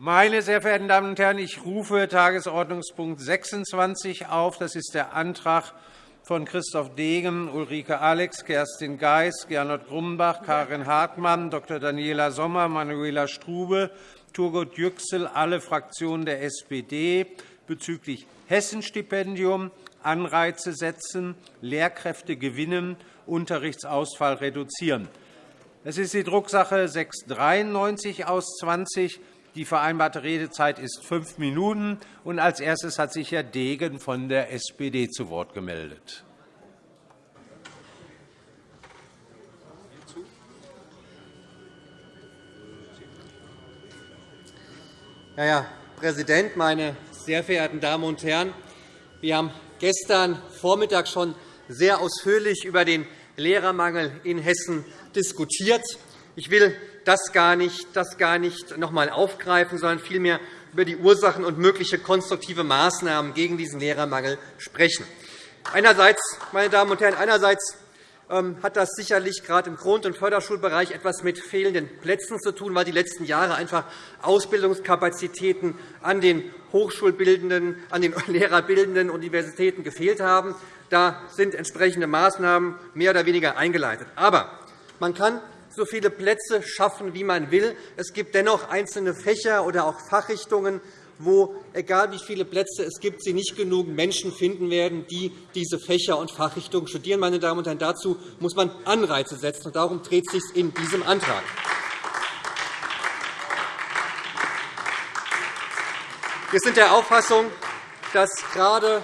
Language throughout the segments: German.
Meine sehr verehrten Damen und Herren, ich rufe Tagesordnungspunkt 26 auf. Das ist der Antrag von Christoph Degen, Ulrike Alex, Kerstin Geis, Gernot Grumbach, Karin Hartmann, Dr. Daniela Sommer, Manuela Strube, Turgut Yüksel, alle Fraktionen der SPD bezüglich Hessenstipendium, Anreize setzen, Lehrkräfte gewinnen, Unterrichtsausfall reduzieren. Das ist die Drucksache 693 aus 20. Die vereinbarte Redezeit ist fünf Minuten. Und als erstes hat sich Herr Degen von der SPD zu Wort gemeldet. Herr Präsident, meine sehr verehrten Damen und Herren! Wir haben gestern Vormittag schon sehr ausführlich über den Lehrermangel in Hessen diskutiert. Ich will das gar nicht, das gar nicht noch einmal aufgreifen, sondern vielmehr über die Ursachen und mögliche konstruktive Maßnahmen gegen diesen Lehrermangel sprechen. Einerseits, meine Damen und Herren, einerseits ähm, hat das sicherlich gerade im Grund- und Förderschulbereich etwas mit fehlenden Plätzen zu tun, weil die letzten Jahre einfach Ausbildungskapazitäten an den Hochschulbildenden, an den lehrerbildenden Universitäten gefehlt haben. Da sind entsprechende Maßnahmen mehr oder weniger eingeleitet. Aber man kann so viele Plätze schaffen, wie man will. Es gibt dennoch einzelne Fächer oder auch Fachrichtungen, wo, egal wie viele Plätze es gibt, Sie nicht genug Menschen finden werden, die diese Fächer und Fachrichtungen studieren. Meine Damen und Herren, dazu muss man Anreize setzen. Und darum dreht es sich in diesem Antrag. Wir sind der Auffassung, dass gerade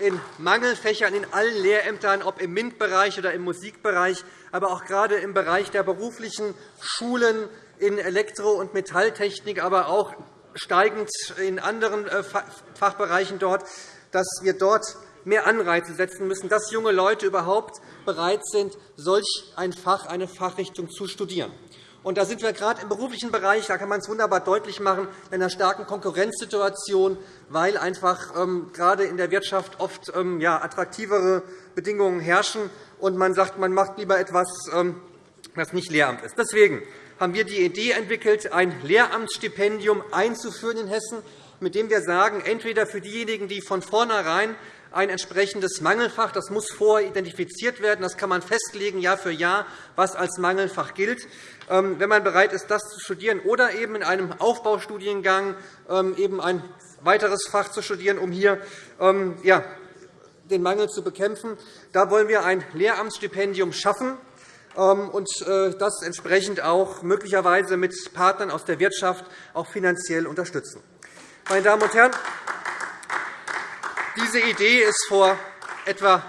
in Mangelfächern in allen Lehrämtern, ob im MINT-Bereich oder im Musikbereich, aber auch gerade im Bereich der beruflichen Schulen in Elektro- und Metalltechnik, aber auch steigend in anderen äh, Fachbereichen dort, dass wir dort mehr Anreize setzen müssen, dass junge Leute überhaupt bereit sind, solch ein Fach, eine Fachrichtung zu studieren. Und da sind wir gerade im beruflichen Bereich, da kann man es wunderbar deutlich machen, in einer starken Konkurrenzsituation, weil einfach ähm, gerade in der Wirtschaft oft ähm, attraktivere Bedingungen herrschen und man sagt, man macht lieber etwas, ähm, das nicht Lehramt ist. Deswegen haben wir die Idee entwickelt, ein Lehramtsstipendium einzuführen in Hessen, mit dem wir sagen, entweder für diejenigen, die von vornherein ein entsprechendes Mangelfach. Das muss vorher identifiziert werden. Das kann man festlegen, Jahr für Jahr, was als Mangelfach gilt. Ähm, wenn man bereit ist, das zu studieren, oder eben in einem Aufbaustudiengang ähm, eben ein weiteres Fach zu studieren, um hier ähm, den Mangel zu bekämpfen. Da wollen wir ein Lehramtsstipendium schaffen und äh, das entsprechend auch möglicherweise mit Partnern aus der Wirtschaft auch finanziell unterstützen. Meine Damen und Herren, diese Idee ist vor etwa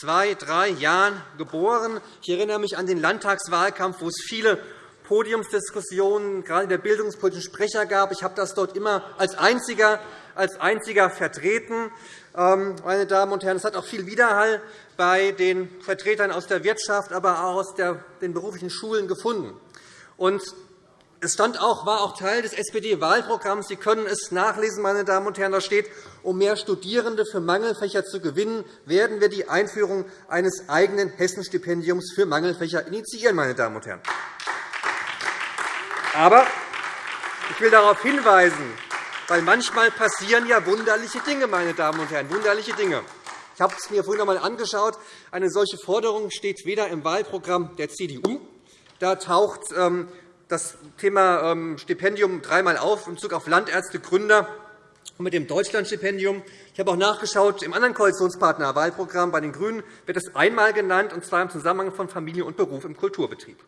zwei, drei Jahren geboren. Ich erinnere mich an den Landtagswahlkampf, wo es viele Podiumsdiskussionen, gerade der bildungspolitischen Sprecher gab. Ich habe das dort immer als einziger, als einziger vertreten. Ähm, meine Damen und Herren, es hat auch viel Widerhall bei den Vertretern aus der Wirtschaft, aber auch aus den beruflichen Schulen gefunden. Es stand auch, war auch Teil des SPD-Wahlprogramms. Sie können es nachlesen, meine Damen und Herren. Da steht, um mehr Studierende für Mangelfächer zu gewinnen, werden wir die Einführung eines eigenen Hessenstipendiums für Mangelfächer initiieren. Meine Damen und Herren. Aber ich will darauf hinweisen, weil manchmal passieren ja wunderliche Dinge, meine Damen und Herren, wunderliche Dinge. Ich habe es mir vorhin einmal angeschaut. Eine solche Forderung steht weder im Wahlprogramm der CDU, da taucht ähm, das Thema ähm, Stipendium dreimal auf in Bezug auf Landärzte, Gründer und mit dem Deutschlandstipendium. Ich habe auch nachgeschaut, im anderen Koalitionspartner Wahlprogramm bei den GRÜNEN wird es einmal genannt, und zwar im Zusammenhang von Familie und Beruf im Kulturbetrieb.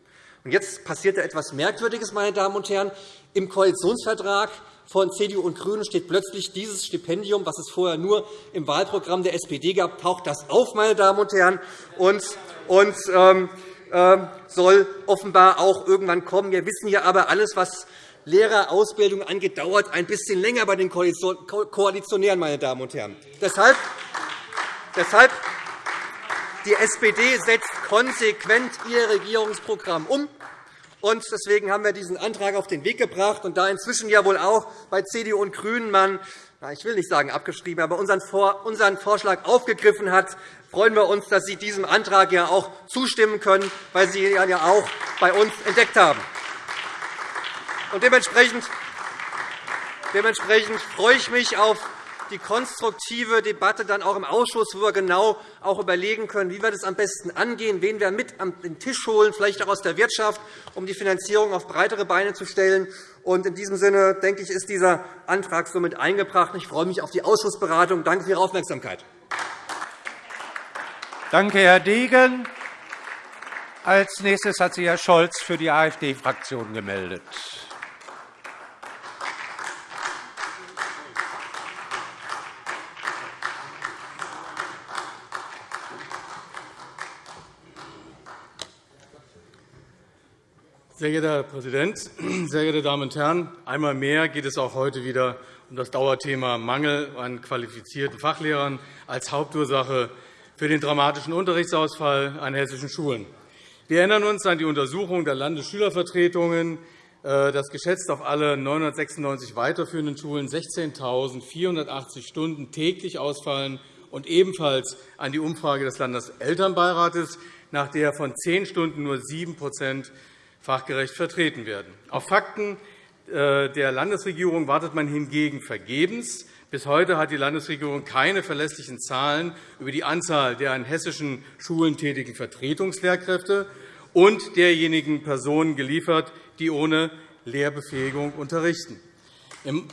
Und jetzt passiert da etwas Merkwürdiges, meine Damen und Herren. Im Koalitionsvertrag von CDU und GRÜNEN steht plötzlich dieses Stipendium, was es vorher nur im Wahlprogramm der SPD gab, taucht das auf, meine Damen und Herren. Und, und ähm, soll offenbar auch irgendwann kommen. Wir wissen ja aber, alles, was Lehrerausbildung angeht, dauert ein bisschen länger bei den Koalitionären. Meine Damen und Herren. Deshalb, deshalb die SPD setzt konsequent ihr Regierungsprogramm um. Und deswegen haben wir diesen Antrag auf den Weg gebracht. Und da inzwischen ja wohl auch bei CDU und GRÜNEN man ich will nicht sagen abgeschrieben, aber unseren Vorschlag aufgegriffen hat, freuen wir uns, dass Sie diesem Antrag ja auch zustimmen können, weil Sie ihn ja auch bei uns entdeckt haben. Dementsprechend Dementsprechend freue ich mich auf die konstruktive Debatte dann auch im Ausschuss, wo wir genau auch überlegen können, wie wir das am besten angehen, wen wir mit an den Tisch holen, vielleicht auch aus der Wirtschaft, um die Finanzierung auf breitere Beine zu stellen. In diesem Sinne denke ich, ist dieser Antrag somit eingebracht. Ich freue mich auf die Ausschussberatung. Danke für Ihre Aufmerksamkeit. Danke, Herr Degen. Als nächstes hat sich Herr Scholz für die AfD-Fraktion gemeldet. Sehr geehrter Herr Präsident, sehr geehrte Damen und Herren! Einmal mehr geht es auch heute wieder um das Dauerthema Mangel an qualifizierten Fachlehrern als Hauptursache für den dramatischen Unterrichtsausfall an hessischen Schulen. Wir erinnern uns an die Untersuchung der Landesschülervertretungen, äh, dass geschätzt auf alle 996 weiterführenden Schulen 16.480 Stunden täglich ausfallen und ebenfalls an die Umfrage des Landeselternbeirates, nach der von zehn Stunden nur 7% fachgerecht vertreten werden. Auf Fakten äh, der Landesregierung wartet man hingegen vergebens. Bis heute hat die Landesregierung keine verlässlichen Zahlen über die Anzahl der an hessischen Schulen tätigen Vertretungslehrkräfte und derjenigen Personen geliefert, die ohne Lehrbefähigung unterrichten. Im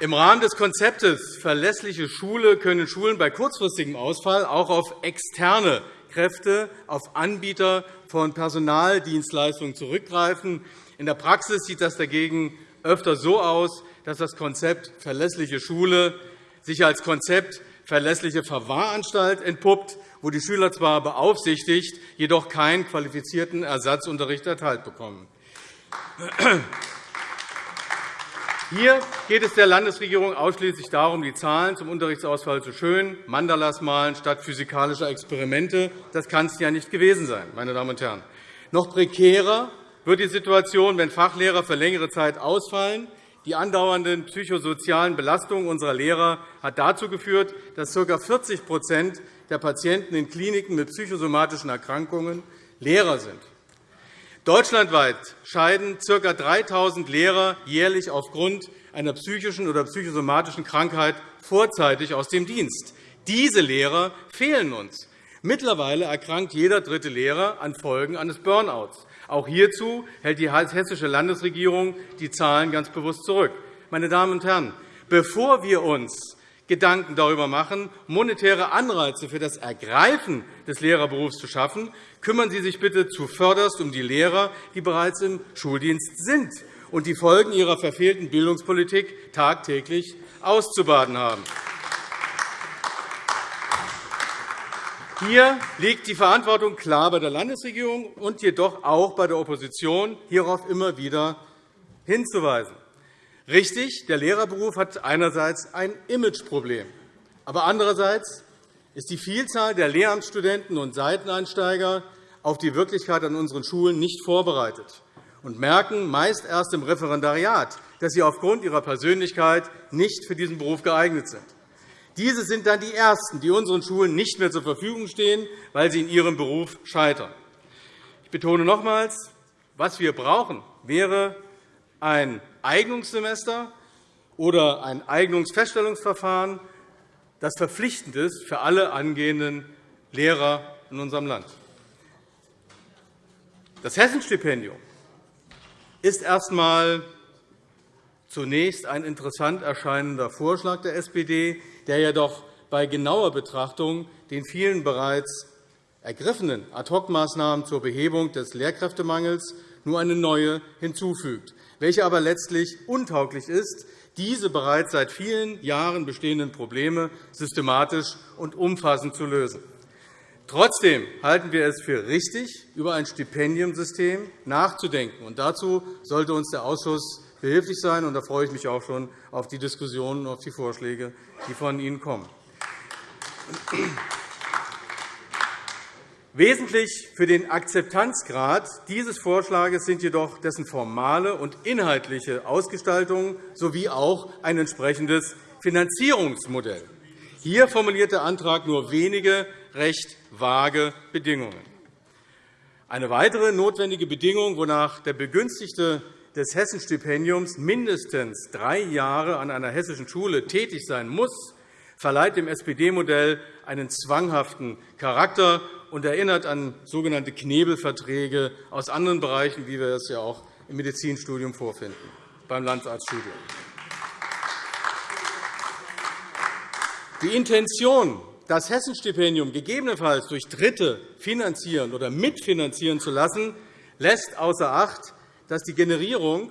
Rahmen des Konzeptes Verlässliche Schule können Schulen bei kurzfristigem Ausfall auch auf externe Kräfte auf Anbieter von Personaldienstleistungen zurückgreifen. In der Praxis sieht das dagegen öfter so aus, dass das Konzept verlässliche Schule sich als Konzept verlässliche Verwahranstalt entpuppt, wo die Schüler zwar beaufsichtigt, jedoch keinen qualifizierten Ersatzunterricht erteilt bekommen. Hier geht es der Landesregierung ausschließlich darum, die Zahlen zum Unterrichtsausfall zu schönen, Mandalas malen statt physikalischer Experimente. Das kann es ja nicht gewesen sein, meine Damen und Herren. Noch prekärer wird die Situation, wenn Fachlehrer für längere Zeit ausfallen. Die andauernden psychosozialen Belastungen unserer Lehrer hat dazu geführt, dass ca. 40% der Patienten in Kliniken mit psychosomatischen Erkrankungen Lehrer sind. Deutschlandweit scheiden ca. 3.000 Lehrer jährlich aufgrund einer psychischen oder psychosomatischen Krankheit vorzeitig aus dem Dienst. Diese Lehrer fehlen uns. Mittlerweile erkrankt jeder dritte Lehrer an Folgen eines Burnouts. Auch hierzu hält die hessische Landesregierung die Zahlen ganz bewusst zurück. Meine Damen und Herren, bevor wir uns Gedanken darüber machen, monetäre Anreize für das Ergreifen des Lehrerberufs zu schaffen, kümmern Sie sich bitte zuvörderst um die Lehrer, die bereits im Schuldienst sind und die Folgen ihrer verfehlten Bildungspolitik tagtäglich auszubaden haben. Hier liegt die Verantwortung klar bei der Landesregierung und jedoch auch bei der Opposition, hierauf immer wieder hinzuweisen. Richtig, der Lehrerberuf hat einerseits ein Imageproblem. Aber andererseits ist die Vielzahl der Lehramtsstudenten und Seiteneinsteiger auf die Wirklichkeit an unseren Schulen nicht vorbereitet und merken meist erst im Referendariat, dass sie aufgrund ihrer Persönlichkeit nicht für diesen Beruf geeignet sind. Diese sind dann die Ersten, die unseren Schulen nicht mehr zur Verfügung stehen, weil sie in ihrem Beruf scheitern. Ich betone nochmals, was wir brauchen, wäre ein Eignungssemester oder ein Eignungsfeststellungsverfahren, das verpflichtend ist für alle angehenden Lehrer in unserem Land. Das Hessenstipendium ist erst einmal zunächst ein interessant erscheinender Vorschlag der SPD, der jedoch bei genauer Betrachtung den vielen bereits ergriffenen Ad-hoc-Maßnahmen zur Behebung des Lehrkräftemangels nur eine neue hinzufügt welche aber letztlich untauglich ist, diese bereits seit vielen Jahren bestehenden Probleme systematisch und umfassend zu lösen. Trotzdem halten wir es für richtig, über ein Stipendiumsystem nachzudenken. dazu sollte uns der Ausschuss behilflich sein. da freue ich mich auch schon auf die Diskussionen und auf die Vorschläge, die von Ihnen kommen. Wesentlich für den Akzeptanzgrad dieses Vorschlags sind jedoch dessen formale und inhaltliche Ausgestaltung sowie auch ein entsprechendes Finanzierungsmodell. Hier formuliert der Antrag nur wenige recht vage Bedingungen. Eine weitere notwendige Bedingung, wonach der Begünstigte des Hessenstipendiums mindestens drei Jahre an einer hessischen Schule tätig sein muss, verleiht dem SPD-Modell einen zwanghaften Charakter und erinnert an sogenannte Knebelverträge aus anderen Bereichen, wie wir es ja auch im Medizinstudium vorfinden, beim Landarztstudium. Die Intention, das Hessenstipendium gegebenenfalls durch Dritte finanzieren oder mitfinanzieren zu lassen, lässt außer Acht, dass die Generierung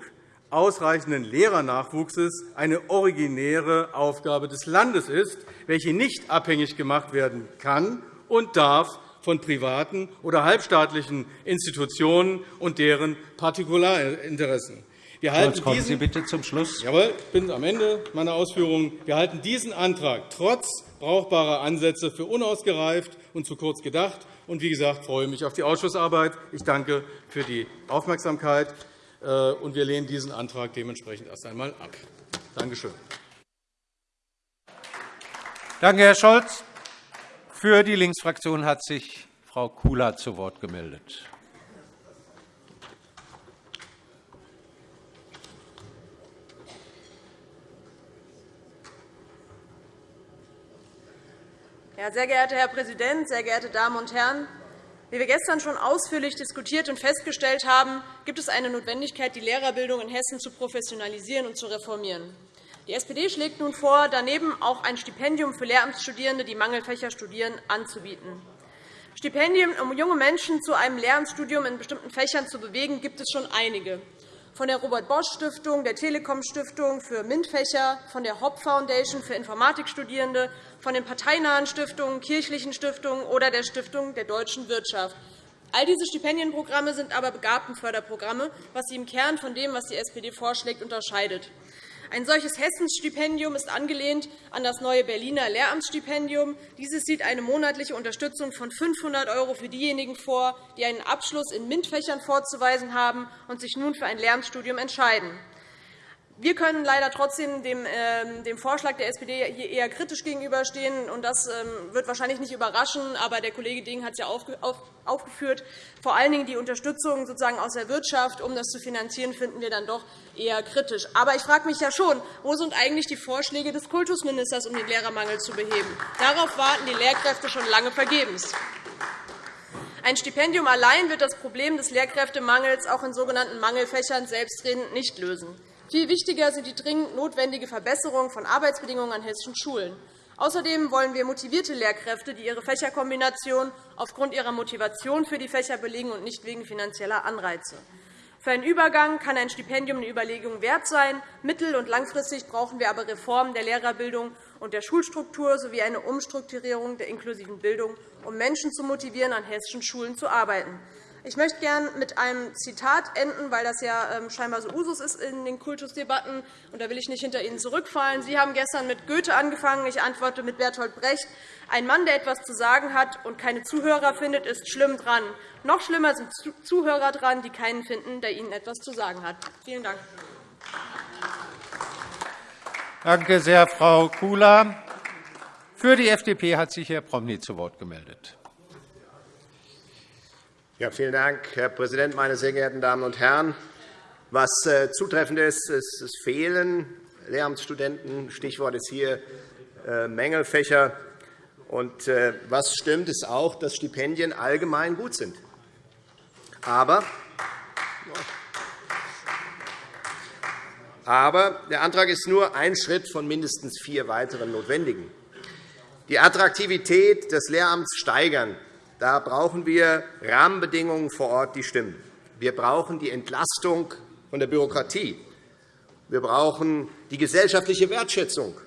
ausreichenden Lehrernachwuchses eine originäre Aufgabe des Landes ist, welche nicht abhängig gemacht werden kann und darf von privaten oder halbstaatlichen Institutionen und deren Partikularinteressen. Wir halten kommen Sie bitte zum Schluss. Jawohl, ich bin am Ende meiner Ausführungen. Wir halten diesen Antrag trotz brauchbarer Ansätze für unausgereift und zu kurz gedacht. Und wie gesagt, freue mich auf die Ausschussarbeit. Ich danke für die Aufmerksamkeit. Äh, und wir lehnen diesen Antrag dementsprechend erst einmal ab. Danke schön. Danke, Herr Scholz. Für die Linksfraktion hat sich Frau Kula zu Wort gemeldet. Ja, sehr geehrter Herr Präsident, sehr geehrte Damen und Herren! Wie wir gestern schon ausführlich diskutiert und festgestellt haben, gibt es eine Notwendigkeit, die Lehrerbildung in Hessen zu professionalisieren und zu reformieren. Die SPD schlägt nun vor, daneben auch ein Stipendium für Lehramtsstudierende, die Mangelfächer studieren, anzubieten. Stipendien, um junge Menschen zu einem Lehramtsstudium in bestimmten Fächern zu bewegen, gibt es schon einige von der Robert-Bosch-Stiftung, der Telekom-Stiftung für MINT-Fächer, von der Hop Foundation für Informatikstudierende, von den parteinahen Stiftungen, kirchlichen Stiftungen oder der Stiftung der deutschen Wirtschaft. All diese Stipendienprogramme sind aber Begabtenförderprogramme, was sie im Kern von dem, was die SPD vorschlägt, unterscheidet. Ein solches Hessensstipendium ist angelehnt an das neue Berliner Lehramtsstipendium. Dieses sieht eine monatliche Unterstützung von 500 € für diejenigen vor, die einen Abschluss in MINT-Fächern vorzuweisen haben und sich nun für ein Lehramtsstudium entscheiden. Wir können leider trotzdem dem, ähm, dem Vorschlag der SPD hier eher kritisch gegenüberstehen. Und das ähm, wird wahrscheinlich nicht überraschen, aber der Kollege Ding hat es ja aufgeführt. Vor allen Dingen die Unterstützung sozusagen aus der Wirtschaft, um das zu finanzieren, finden wir dann doch eher kritisch. Aber ich frage mich ja schon, wo sind eigentlich die Vorschläge des Kultusministers, um den Lehrermangel zu beheben? Darauf warten die Lehrkräfte schon lange vergebens. Ein Stipendium allein wird das Problem des Lehrkräftemangels auch in sogenannten Mangelfächern selbstredend nicht lösen. Viel wichtiger sind die dringend notwendige Verbesserung von Arbeitsbedingungen an hessischen Schulen. Außerdem wollen wir motivierte Lehrkräfte, die ihre Fächerkombination aufgrund ihrer Motivation für die Fächer belegen und nicht wegen finanzieller Anreize. Für einen Übergang kann ein Stipendium eine Überlegung wert sein. Mittel- und langfristig brauchen wir aber Reformen der Lehrerbildung und der Schulstruktur sowie eine Umstrukturierung der inklusiven Bildung, um Menschen zu motivieren, an hessischen Schulen zu arbeiten. Ich möchte gerne mit einem Zitat enden, weil das ja ähm, scheinbar so Usus ist in den Kultusdebatten. Und da will ich nicht hinter Ihnen zurückfallen. Sie haben gestern mit Goethe angefangen. Ich antworte mit Bertolt Brecht. Ein Mann, der etwas zu sagen hat und keine Zuhörer findet, ist schlimm dran. Noch schlimmer sind Zuhörer dran, die keinen finden, der ihnen etwas zu sagen hat. Vielen Dank. Danke sehr, Frau Kula. Für die FDP hat sich Herr Promny zu Wort gemeldet. Ja, vielen Dank, Herr Präsident, meine sehr geehrten Damen und Herren! Was äh, zutreffend ist, ist es fehlen Lehramtsstudenten. Stichwort ist hier äh, Mängelfächer. Und äh, was stimmt, ist auch, dass Stipendien allgemein gut sind. Aber, aber der Antrag ist nur ein Schritt von mindestens vier weiteren notwendigen. Die Attraktivität des Lehramts steigern da brauchen wir Rahmenbedingungen vor Ort, die stimmen. Wir brauchen die Entlastung von der Bürokratie. Wir brauchen die gesellschaftliche Wertschätzung.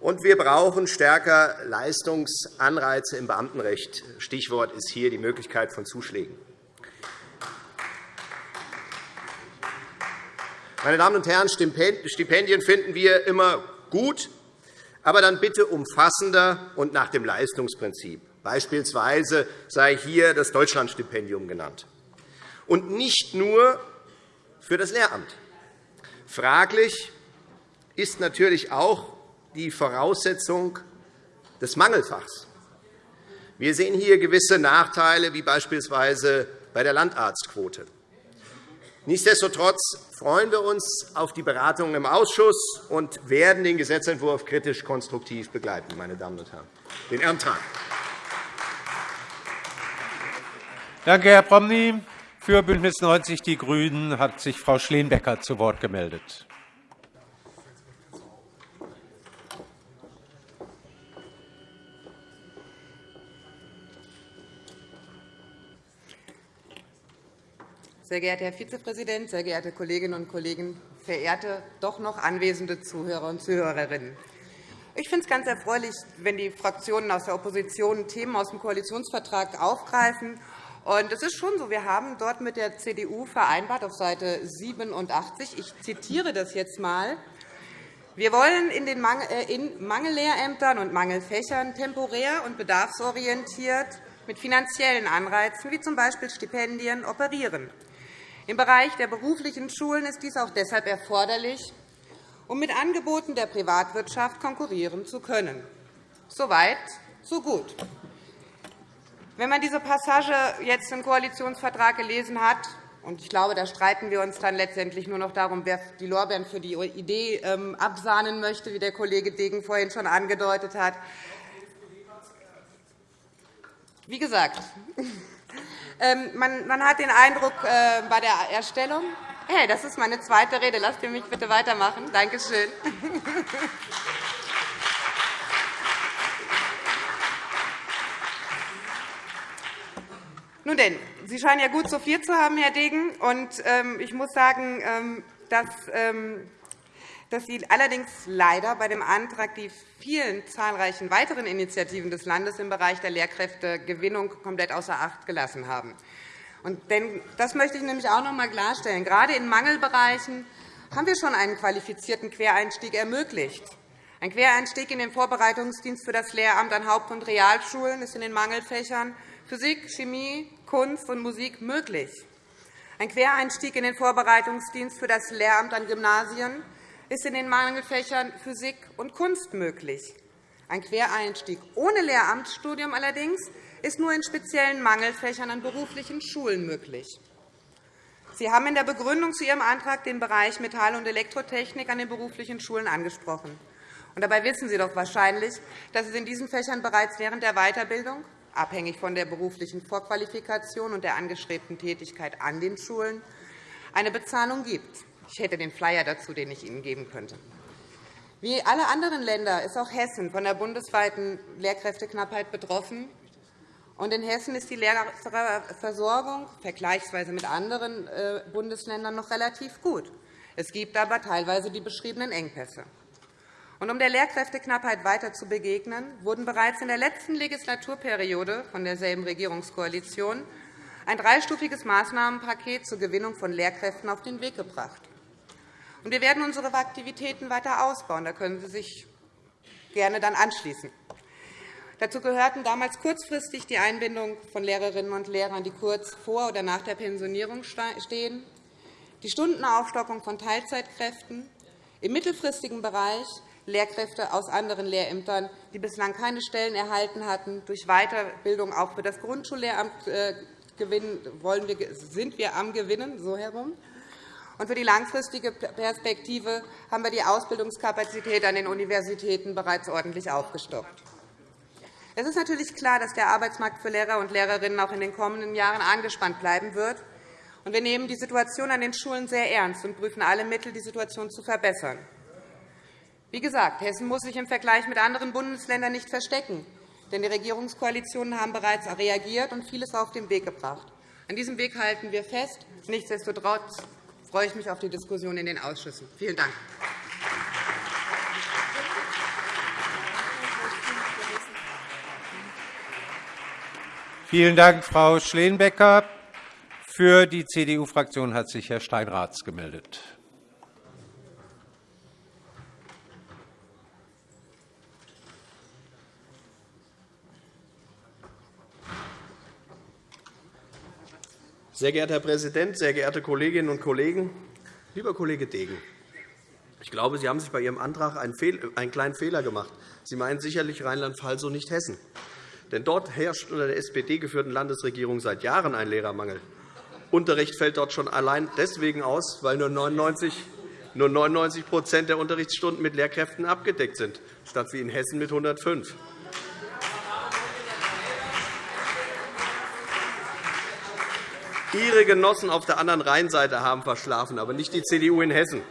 Und wir brauchen stärker Leistungsanreize im Beamtenrecht. Stichwort ist hier die Möglichkeit von Zuschlägen. Meine Damen und Herren, Stipendien finden wir immer gut, aber dann bitte umfassender und nach dem Leistungsprinzip. Beispielsweise sei hier das Deutschlandstipendium genannt. Und nicht nur für das Lehramt. Fraglich ist natürlich auch die Voraussetzung des Mangelfachs. Wir sehen hier gewisse Nachteile, wie beispielsweise bei der Landarztquote. Nichtsdestotrotz freuen wir uns auf die Beratungen im Ausschuss und werden den Gesetzentwurf kritisch konstruktiv begleiten, meine Damen und Herren. Den Antrag. Danke, Herr Promny. Für BÜNDNIS 90 die GRÜNEN hat sich Frau Schleenbecker zu Wort gemeldet. Sehr geehrter Herr Vizepräsident, sehr geehrte Kolleginnen und Kollegen, verehrte doch noch anwesende Zuhörer und Zuhörerinnen! Ich finde es ganz erfreulich, wenn die Fraktionen aus der Opposition Themen aus dem Koalitionsvertrag aufgreifen. Und es ist schon so, wir haben dort mit der CDU vereinbart, auf Seite 87, ich zitiere das jetzt einmal, wir wollen in den äh, Mangellehrämtern und Mangelfächern temporär und bedarfsorientiert mit finanziellen Anreizen, wie z. B. Stipendien, operieren. Im Bereich der beruflichen Schulen ist dies auch deshalb erforderlich, um mit Angeboten der Privatwirtschaft konkurrieren zu können. So weit, so gut. Wenn man diese Passage jetzt im Koalitionsvertrag gelesen hat, und ich glaube, da streiten wir uns dann letztendlich nur noch darum, wer die Lorbeeren für die Idee ähm, absahnen möchte, wie der Kollege Degen vorhin schon angedeutet hat. Wie gesagt, ähm, man hat den Eindruck äh, bei der Erstellung, hey, das ist meine zweite Rede, lasst ihr mich bitte weitermachen. Danke schön. Nun denn, Sie scheinen ja gut sortiert zu haben, Herr Degen. Und, ähm, ich muss sagen, ähm, dass dass Sie allerdings leider bei dem Antrag die vielen zahlreichen weiteren Initiativen des Landes im Bereich der Lehrkräftegewinnung komplett außer Acht gelassen haben. Das möchte ich nämlich auch noch einmal klarstellen. Gerade in Mangelbereichen haben wir schon einen qualifizierten Quereinstieg ermöglicht. Ein Quereinstieg in den Vorbereitungsdienst für das Lehramt an Haupt- und Realschulen ist in den Mangelfächern Physik, Chemie, Kunst und Musik möglich. Ein Quereinstieg in den Vorbereitungsdienst für das Lehramt an Gymnasien ist in den Mangelfächern Physik und Kunst möglich. Ein Quereinstieg ohne Lehramtsstudium allerdings ist nur in speziellen Mangelfächern an beruflichen Schulen möglich. Sie haben in der Begründung zu Ihrem Antrag den Bereich Metall- und Elektrotechnik an den beruflichen Schulen angesprochen. dabei wissen Sie doch wahrscheinlich, dass es in diesen Fächern bereits während der Weiterbildung, abhängig von der beruflichen Vorqualifikation und der angestrebten Tätigkeit an den Schulen, eine Bezahlung gibt. Ich hätte den Flyer dazu, den ich Ihnen geben könnte. Wie alle anderen Länder ist auch Hessen von der bundesweiten Lehrkräfteknappheit betroffen. in Hessen ist die Lehrerversorgung vergleichsweise mit anderen äh, Bundesländern noch relativ gut. Es gibt aber teilweise die beschriebenen Engpässe. Um der Lehrkräfteknappheit weiter zu begegnen, wurden bereits in der letzten Legislaturperiode von derselben Regierungskoalition ein dreistufiges Maßnahmenpaket zur Gewinnung von Lehrkräften auf den Weg gebracht. Wir werden unsere Aktivitäten weiter ausbauen. Da können Sie sich gerne dann anschließen. Dazu gehörten damals kurzfristig die Einbindung von Lehrerinnen und Lehrern, die kurz vor oder nach der Pensionierung stehen, die Stundenaufstockung von Teilzeitkräften, im mittelfristigen Bereich Lehrkräfte aus anderen Lehrämtern, die bislang keine Stellen erhalten hatten, durch Weiterbildung auch für das Grundschullehramt äh, sind wir am Gewinnen, so herum. Und für die langfristige Perspektive haben wir die Ausbildungskapazität an den Universitäten bereits ordentlich aufgestockt. Es ist natürlich klar, dass der Arbeitsmarkt für Lehrer und Lehrerinnen auch in den kommenden Jahren angespannt bleiben wird. Wir nehmen die Situation an den Schulen sehr ernst und prüfen alle Mittel, die Situation zu verbessern. Wie gesagt, Hessen muss sich im Vergleich mit anderen Bundesländern nicht verstecken, denn die Regierungskoalitionen haben bereits reagiert und vieles auf den Weg gebracht. An diesem Weg halten wir fest. Nichtsdestotrotz freue ich mich auf die Diskussion in den Ausschüssen. Vielen Dank. Vielen Dank, Frau Schleenbecker. Für die CDU-Fraktion hat sich Herr Steinraths gemeldet. Sehr geehrter Herr Präsident, sehr geehrte Kolleginnen und Kollegen! Lieber Kollege Degen, ich glaube, Sie haben sich bei Ihrem Antrag einen kleinen Fehler gemacht. Sie meinen sicherlich Rheinland-Pfalz und nicht Hessen. Denn dort herrscht unter der SPD geführten Landesregierung seit Jahren ein Lehrermangel. Unterricht fällt dort schon allein deswegen aus, weil nur 99 nur 99 der Unterrichtsstunden mit Lehrkräften abgedeckt sind, statt wie in Hessen mit 105. Ihre Genossen auf der anderen Rheinseite haben verschlafen, aber nicht die CDU in Hessen.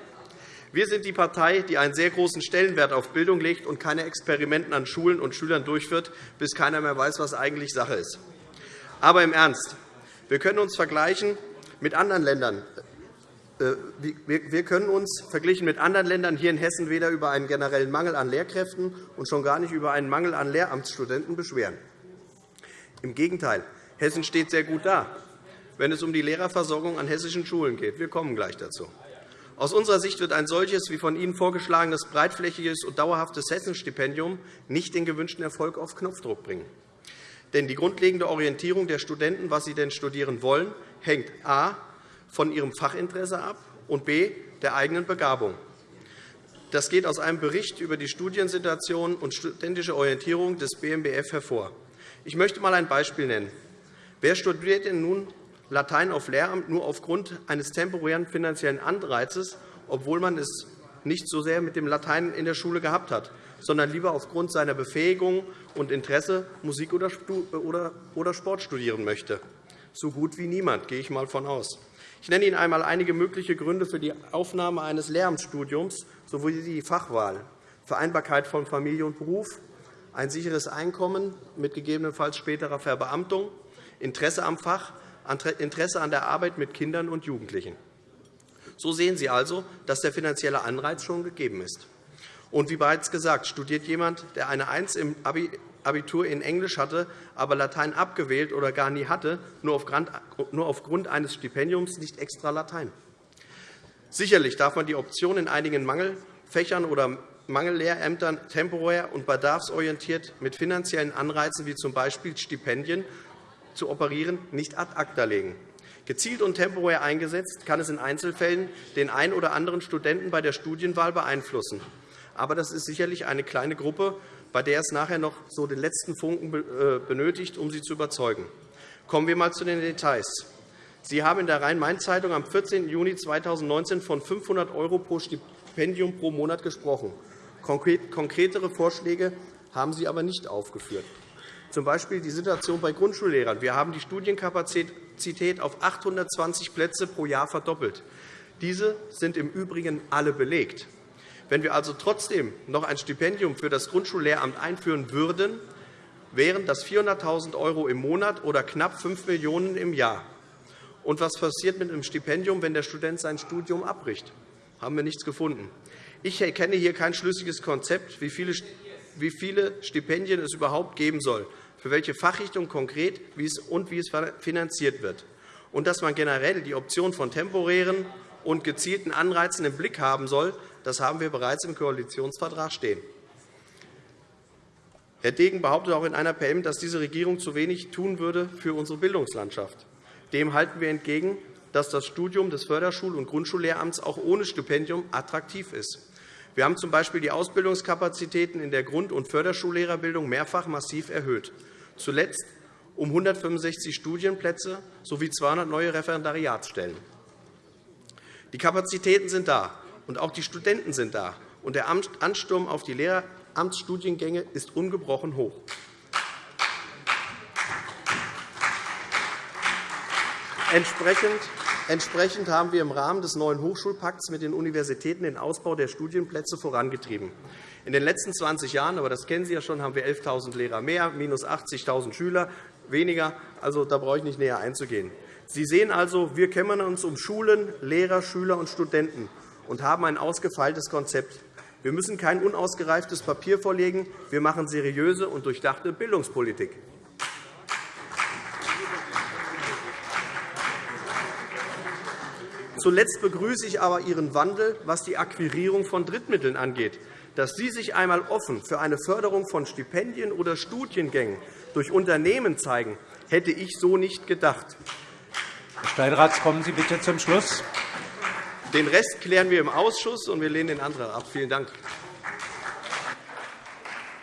Wir sind die Partei, die einen sehr großen Stellenwert auf Bildung legt und keine Experimente an Schulen und Schülern durchführt, bis keiner mehr weiß, was eigentlich Sache ist. Aber im Ernst. Wir können uns vergleichen mit anderen Ländern. Äh, wir können uns verglichen mit anderen Ländern hier in Hessen weder über einen generellen Mangel an Lehrkräften und schon gar nicht über einen Mangel an Lehramtsstudenten beschweren. Im Gegenteil, Hessen steht sehr gut da wenn es um die Lehrerversorgung an hessischen Schulen geht. Wir kommen gleich dazu. Aus unserer Sicht wird ein solches wie von Ihnen vorgeschlagenes breitflächiges und dauerhaftes Hessenstipendium nicht den gewünschten Erfolg auf Knopfdruck bringen. Denn die grundlegende Orientierung der Studenten, was sie denn studieren wollen, hängt a. von ihrem Fachinteresse ab und b. der eigenen Begabung. Das geht aus einem Bericht über die Studiensituation und studentische Orientierung des BMBF hervor. Ich möchte einmal ein Beispiel nennen. Wer studiert denn nun Latein auf Lehramt nur aufgrund eines temporären finanziellen Anreizes, obwohl man es nicht so sehr mit dem Latein in der Schule gehabt hat, sondern lieber aufgrund seiner Befähigung und Interesse Musik oder Sport studieren möchte. So gut wie niemand, gehe ich einmal von aus. Ich nenne Ihnen einmal einige mögliche Gründe für die Aufnahme eines Lehramtsstudiums sowie die Fachwahl, Vereinbarkeit von Familie und Beruf, ein sicheres Einkommen mit gegebenenfalls späterer Verbeamtung, Interesse am Fach Interesse an der Arbeit mit Kindern und Jugendlichen. So sehen Sie also, dass der finanzielle Anreiz schon gegeben ist. Und wie bereits gesagt, studiert jemand, der eine 1 im Abitur in Englisch hatte, aber Latein abgewählt oder gar nie hatte, nur aufgrund eines Stipendiums nicht extra Latein. Sicherlich darf man die Option in einigen Mangelfächern oder Mangellehrämtern temporär und bedarfsorientiert mit finanziellen Anreizen wie z. B. Stipendien zu operieren, nicht ad acta legen. Gezielt und temporär eingesetzt kann es in Einzelfällen den einen oder anderen Studenten bei der Studienwahl beeinflussen. Aber das ist sicherlich eine kleine Gruppe, bei der es nachher noch so den letzten Funken äh, benötigt, um sie zu überzeugen. Kommen wir einmal zu den Details. Sie haben in der Rhein-Main-Zeitung am 14. Juni 2019 von 500 € pro Stipendium pro Monat gesprochen. Konkretere Vorschläge haben Sie aber nicht aufgeführt z. B. die Situation bei Grundschullehrern. Wir haben die Studienkapazität auf 820 Plätze pro Jahr verdoppelt. Diese sind im Übrigen alle belegt. Wenn wir also trotzdem noch ein Stipendium für das Grundschullehramt einführen würden, wären das 400.000 € im Monat oder knapp 5 Millionen € im Jahr. Und was passiert mit einem Stipendium, wenn der Student sein Studium abbricht? haben wir nichts gefunden. Ich erkenne hier kein schlüssiges Konzept, wie viele wie viele Stipendien es überhaupt geben soll, für welche Fachrichtung konkret und wie es finanziert wird, und dass man generell die Option von temporären und gezielten Anreizen im Blick haben soll, das haben wir bereits im Koalitionsvertrag stehen. Herr Degen behauptet auch in einer PM, dass diese Regierung zu wenig tun würde für unsere Bildungslandschaft. Dem halten wir entgegen, dass das Studium des Förderschul- und Grundschullehramts auch ohne Stipendium attraktiv ist. Wir haben z.B. die Ausbildungskapazitäten in der Grund- und Förderschullehrerbildung mehrfach massiv erhöht, zuletzt um 165 Studienplätze sowie 200 neue Referendariatsstellen. Die Kapazitäten sind da, und auch die Studenten sind da, und der Ansturm auf die Lehramtsstudiengänge ist ungebrochen hoch. Entsprechend Entsprechend haben wir im Rahmen des neuen Hochschulpakts mit den Universitäten den Ausbau der Studienplätze vorangetrieben. In den letzten 20 Jahren, aber das kennen Sie ja schon, haben wir 11.000 Lehrer mehr, minus 80.000 Schüler weniger. Also, da brauche ich nicht näher einzugehen. Sie sehen also, wir kümmern uns um Schulen, Lehrer, Schüler und Studenten und haben ein ausgefeiltes Konzept. Wir müssen kein unausgereiftes Papier vorlegen. Wir machen seriöse und durchdachte Bildungspolitik. Zuletzt begrüße ich aber Ihren Wandel, was die Akquirierung von Drittmitteln angeht. Dass Sie sich einmal offen für eine Förderung von Stipendien oder Studiengängen durch Unternehmen zeigen, hätte ich so nicht gedacht. Herr Steinrath, kommen Sie bitte zum Schluss. Den Rest klären wir im Ausschuss, und wir lehnen den Antrag ab. Vielen Dank.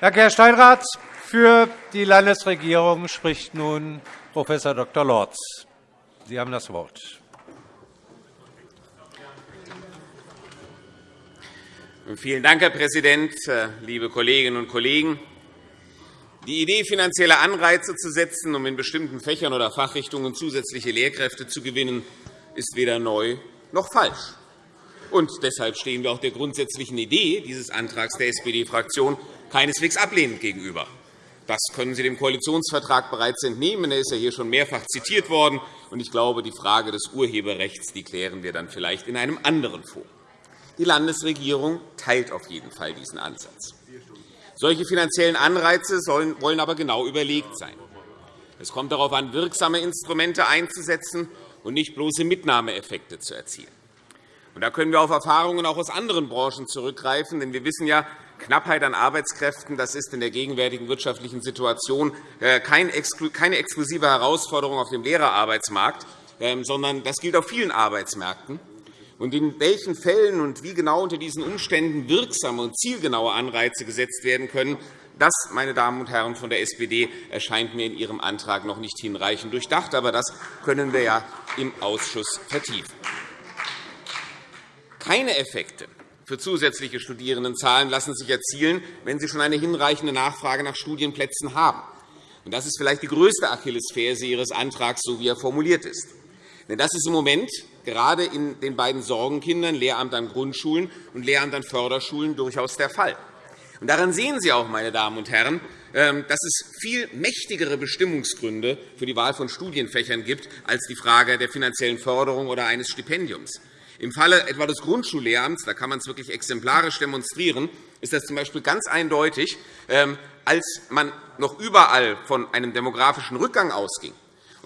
Danke, Herr Steinrath. Für die Landesregierung spricht nun Prof. Dr. Lorz. Sie haben das Wort. Vielen Dank, Herr Präsident, liebe Kolleginnen und Kollegen! Die Idee, finanzielle Anreize zu setzen, um in bestimmten Fächern oder Fachrichtungen zusätzliche Lehrkräfte zu gewinnen, ist weder neu noch falsch. Und deshalb stehen wir auch der grundsätzlichen Idee dieses Antrags der SPD-Fraktion keineswegs ablehnend gegenüber. Das können Sie dem Koalitionsvertrag bereits entnehmen. Er ist ja hier schon mehrfach zitiert worden. Ich glaube, die Frage des Urheberrechts die klären wir dann vielleicht in einem anderen Forum. Die Landesregierung teilt auf jeden Fall diesen Ansatz. Solche finanziellen Anreize wollen aber genau überlegt sein. Es kommt darauf an, wirksame Instrumente einzusetzen und nicht bloße Mitnahmeeffekte zu erzielen. Da können wir auf Erfahrungen auch aus anderen Branchen zurückgreifen. Denn wir wissen ja, Knappheit an Arbeitskräften das ist in der gegenwärtigen wirtschaftlichen Situation äh, keine exklusive Herausforderung auf dem Lehrerarbeitsmarkt, ähm, sondern das gilt auf vielen Arbeitsmärkten und in welchen Fällen und wie genau unter diesen Umständen wirksame und zielgenaue Anreize gesetzt werden können, das, meine Damen und Herren von der SPD, erscheint mir in Ihrem Antrag noch nicht hinreichend durchdacht. Aber das können wir ja im Ausschuss vertiefen. Keine Effekte für zusätzliche Studierendenzahlen lassen sich erzielen, wenn Sie schon eine hinreichende Nachfrage nach Studienplätzen haben. Das ist vielleicht die größte Achillesferse Ihres Antrags, so wie er formuliert ist. Denn das ist im Moment gerade in den beiden Sorgenkindern, Lehramt an Grundschulen und Lehramt an Förderschulen, durchaus der Fall. Und daran sehen Sie auch, meine Damen und Herren, ähm, dass es viel mächtigere Bestimmungsgründe für die Wahl von Studienfächern gibt als die Frage der finanziellen Förderung oder eines Stipendiums. Im Falle etwa des Grundschullehramts da kann man es wirklich exemplarisch demonstrieren, ist das z.B. ganz eindeutig, ähm, als man noch überall von einem demografischen Rückgang ausging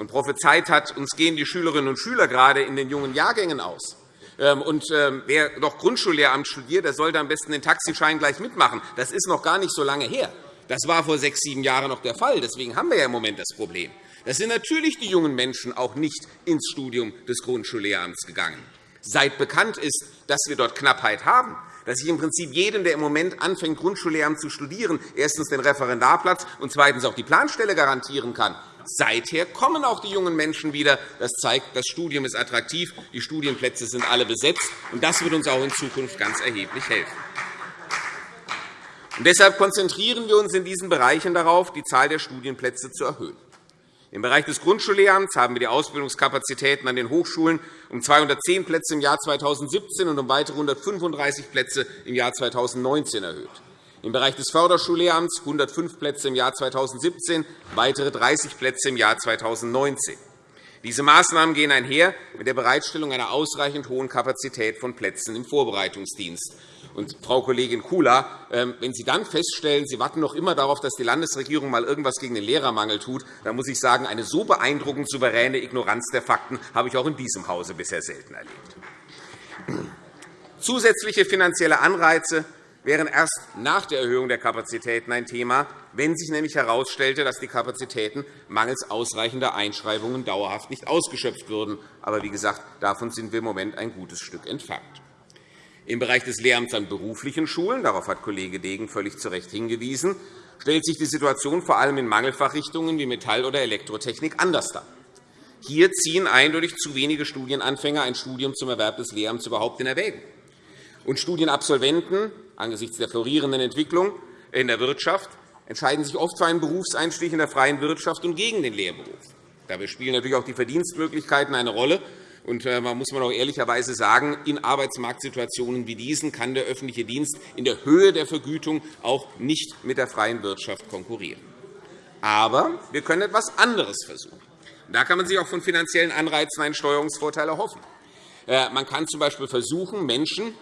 und prophezeit hat, uns gehen die Schülerinnen und Schüler gerade in den jungen Jahrgängen aus. Ähm, und ähm, wer noch Grundschullehramt studiert, der sollte am besten den Taxischein gleich mitmachen. Das ist noch gar nicht so lange her. Das war vor sechs, sieben Jahren noch der Fall. Deswegen haben wir ja im Moment das Problem. Das sind natürlich die jungen Menschen auch nicht ins Studium des Grundschullehramts gegangen. Seit bekannt ist, dass wir dort Knappheit haben, dass ich im Prinzip jedem, der im Moment anfängt, Grundschullehramt zu studieren, erstens den Referendarplatz und zweitens auch die Planstelle garantieren kann. Seither kommen auch die jungen Menschen wieder. Das zeigt, das Studium ist attraktiv, die Studienplätze sind alle besetzt. und Das wird uns auch in Zukunft ganz erheblich helfen. Und deshalb konzentrieren wir uns in diesen Bereichen darauf, die Zahl der Studienplätze zu erhöhen. Im Bereich des Grundschullehramts haben wir die Ausbildungskapazitäten an den Hochschulen um 210 Plätze im Jahr 2017 und um weitere 135 Plätze im Jahr 2019 erhöht. Im Bereich des Förderschullehramts 105 Plätze im Jahr 2017, weitere 30 Plätze im Jahr 2019. Diese Maßnahmen gehen einher mit der Bereitstellung einer ausreichend hohen Kapazität von Plätzen im Vorbereitungsdienst. Und, Frau Kollegin Kula, ähm, wenn Sie dann feststellen, Sie warten noch immer darauf, dass die Landesregierung einmal irgendwas gegen den Lehrermangel tut, dann muss ich sagen, eine so beeindruckend souveräne Ignoranz der Fakten habe ich auch in diesem Hause bisher selten erlebt. Zusätzliche finanzielle Anreize wären erst nach der Erhöhung der Kapazitäten ein Thema, wenn sich nämlich herausstellte, dass die Kapazitäten mangels ausreichender Einschreibungen dauerhaft nicht ausgeschöpft würden. Aber wie gesagt, davon sind wir im Moment ein gutes Stück entfernt. Im Bereich des Lehramts an beruflichen Schulen, darauf hat Kollege Degen völlig zu Recht hingewiesen, stellt sich die Situation vor allem in Mangelfachrichtungen wie Metall- oder Elektrotechnik anders dar. Hier ziehen eindeutig zu wenige Studienanfänger ein Studium zum Erwerb des Lehramts überhaupt in Erwägung. Und Studienabsolventen angesichts der florierenden Entwicklung in der Wirtschaft entscheiden sich oft für einen Berufseinstieg in der freien Wirtschaft und gegen den Lehrberuf. Dabei spielen natürlich auch die Verdienstmöglichkeiten eine Rolle. Und äh, man muss man auch ehrlicherweise sagen, in Arbeitsmarktsituationen wie diesen kann der öffentliche Dienst in der Höhe der Vergütung auch nicht mit der freien Wirtschaft konkurrieren. Aber wir können etwas anderes versuchen. Da kann man sich auch von finanziellen Anreizen einen Steuerungsvorteil erhoffen. Äh, man kann z. B. versuchen, Menschen,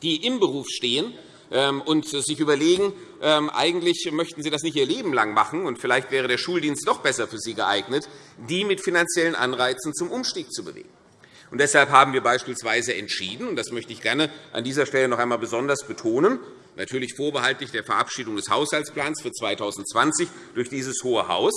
die im Beruf stehen, ähm, und sich überlegen, ähm, eigentlich möchten Sie das nicht Ihr Leben lang machen, und vielleicht wäre der Schuldienst doch besser für Sie geeignet, die mit finanziellen Anreizen zum Umstieg zu bewegen. Und deshalb haben wir beispielsweise entschieden, und das möchte ich gerne an dieser Stelle noch einmal besonders betonen, natürlich vorbehaltlich der Verabschiedung des Haushaltsplans für 2020 durch dieses Hohe Haus,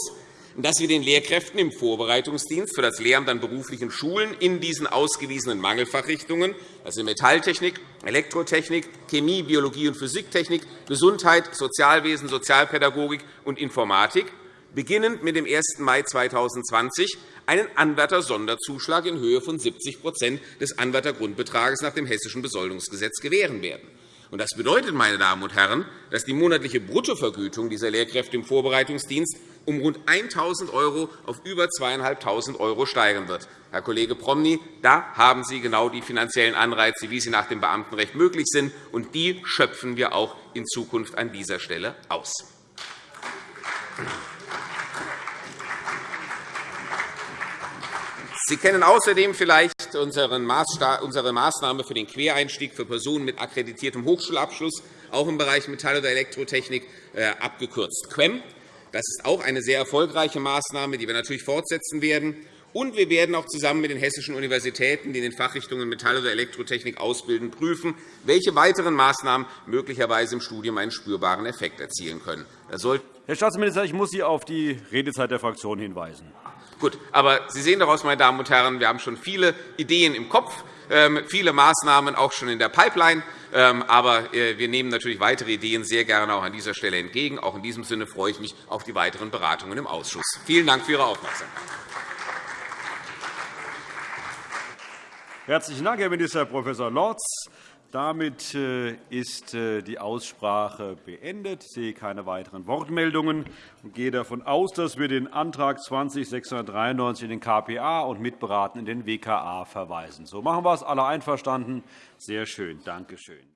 dass wir den Lehrkräften im Vorbereitungsdienst für das Lehramt an beruflichen Schulen in diesen ausgewiesenen Mangelfachrichtungen, also Metalltechnik, Elektrotechnik, Chemie, Biologie und Physiktechnik, Gesundheit, Sozialwesen, Sozialpädagogik und Informatik, beginnend mit dem 1. Mai 2020 einen Anwärtersonderzuschlag in Höhe von 70% des Anwärtergrundbetrages nach dem Hessischen Besoldungsgesetz gewähren werden. Das bedeutet, meine Damen und Herren, dass die monatliche Bruttovergütung dieser Lehrkräfte im Vorbereitungsdienst um rund 1.000 € auf über 2.500 € steigen wird. Herr Kollege Promny, da haben Sie genau die finanziellen Anreize, wie sie nach dem Beamtenrecht möglich sind, und die schöpfen wir auch in Zukunft an dieser Stelle aus. Sie kennen außerdem vielleicht unsere Maßnahme für den Quereinstieg für Personen mit akkreditiertem Hochschulabschluss, auch im Bereich Metall- oder Elektrotechnik, äh, abgekürzt QUEM. Das ist auch eine sehr erfolgreiche Maßnahme, die wir natürlich fortsetzen werden. Und wir werden auch zusammen mit den hessischen Universitäten, die in den Fachrichtungen Metall- oder Elektrotechnik ausbilden, prüfen, welche weiteren Maßnahmen möglicherweise im Studium einen spürbaren Effekt erzielen können. Herr Staatsminister, ich muss Sie auf die Redezeit der Fraktion hinweisen. Gut, aber Sie sehen daraus, meine Damen und Herren, wir haben schon viele Ideen im Kopf, ähm, viele Maßnahmen auch schon in der Pipeline. Ähm, aber äh, wir nehmen natürlich weitere Ideen sehr gerne auch an dieser Stelle entgegen. Auch in diesem Sinne freue ich mich auf die weiteren Beratungen im Ausschuss. Vielen Dank für Ihre Aufmerksamkeit. Herzlichen Dank, Herr Minister Prof. Lorz. Damit äh, ist äh, die Aussprache beendet. Ich sehe keine weiteren Wortmeldungen und gehe davon aus, dass wir den Antrag 20 in den KPA und mitberaten in den WKA verweisen. So machen wir es. Alle einverstanden? Sehr schön. Danke schön.